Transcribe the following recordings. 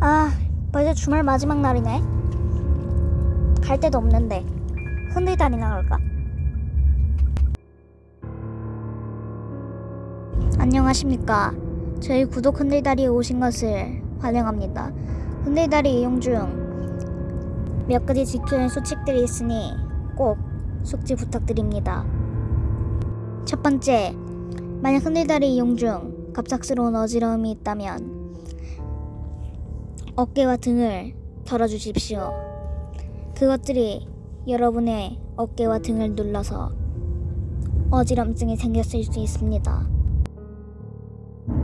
아, 벌써 주말 마지막 날이네. 갈 데도 없는데 흔들다리나 갈까? 안녕하십니까. 저희 구독 흔들다리에 오신 것을 환영합니다. 흔들다리 이용 중 몇 가지 할 수칙들이 있으니 꼭 숙지 부탁드립니다. 첫 번째, 만약 흔들다리 이용 중 갑작스러운 어지러움이 있다면 어깨와 등을 덜어주십시오. 그것들이 여러분의 어깨와 등을 눌러서 어지럼증이 생겼을 수 있습니다.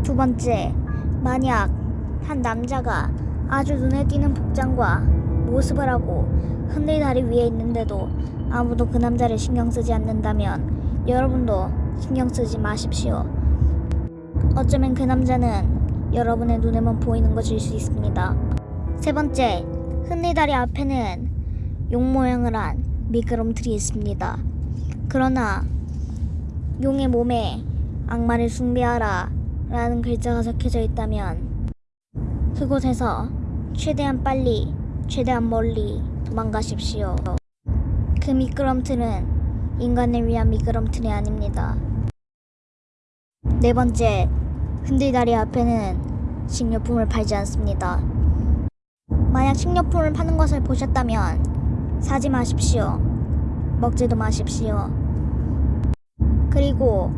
두 번째, 만약 한 남자가 아주 눈에 띄는 복장과 모습을 하고 흔들 다리 위에 있는데도 아무도 그 남자를 신경 쓰지 않는다면 여러분도 신경 쓰지 마십시오. 어쩌면 그 남자는 여러분의 눈에만 보이는 것일 수 있습니다. 세 번째, 흔들다리 앞에는 용 모양을 한 미끄럼틀이 있습니다. 그러나 용의 몸에 악마를 숭배하라 라는 글자가 적혀져 있다면 그곳에서 최대한 빨리, 최대한 멀리 도망가십시오. 그 미끄럼틀은 인간을 위한 미끄럼틀이 아닙니다. 네 번째, 흔들다리 앞에는 식료품을 팔지 않습니다. 만약 식료품을 파는 것을 보셨다면 사지 마십시오. 먹지도 마십시오. 그리고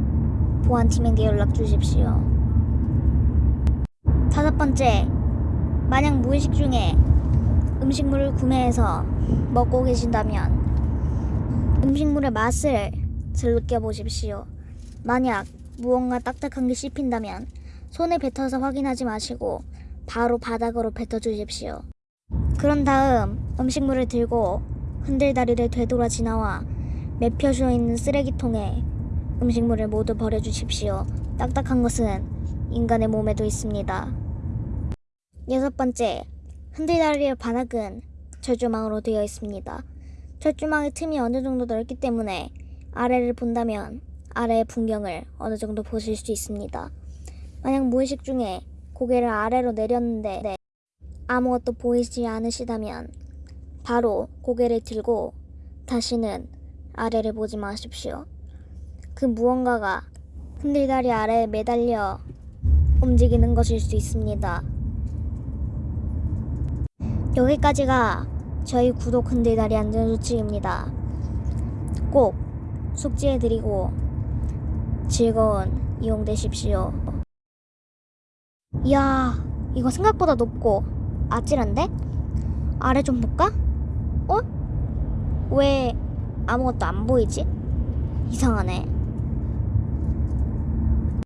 보안팀에게 연락 주십시오. 다섯 번째, 만약 무의식 중에 음식물을 구매해서 먹고 계신다면 음식물의 맛을 즐겨 보십시오. 만약 무언가 딱딱한 게 씹힌다면 손에 뱉어서 확인하지 마시고 바로 바닥으로 뱉어 주십시오. 그런 다음 음식물을 들고 흔들다리를 되돌아 지나와 매표져 있는 쓰레기통에 음식물을 모두 버려 주십시오. 딱딱한 것은 인간의 몸에도 있습니다. 여섯 번째, 흔들다리의 반악은 철조망으로 되어 있습니다. 철조망의 틈이 어느 정도 넓기 때문에 아래를 본다면 아래의 풍경을 어느 정도 보실 수 있습니다. 만약 무의식 중에 고개를 아래로 내렸는데 네, 아무것도 보이지 않으시다면 바로 고개를 들고 다시는 아래를 보지 마십시오. 그 무언가가 흔들다리 아래에 매달려 움직이는 것일 수 있습니다. 여기까지가 저희 구독 흔들다리 안전수칙입니다. 꼭 숙지해드리고 즐거운 이용 되십시오. 이야, 이거 생각보다 높고 아찔한데? 아래 좀 볼까? 어? 왜 아무것도 안 보이지? 이상하네.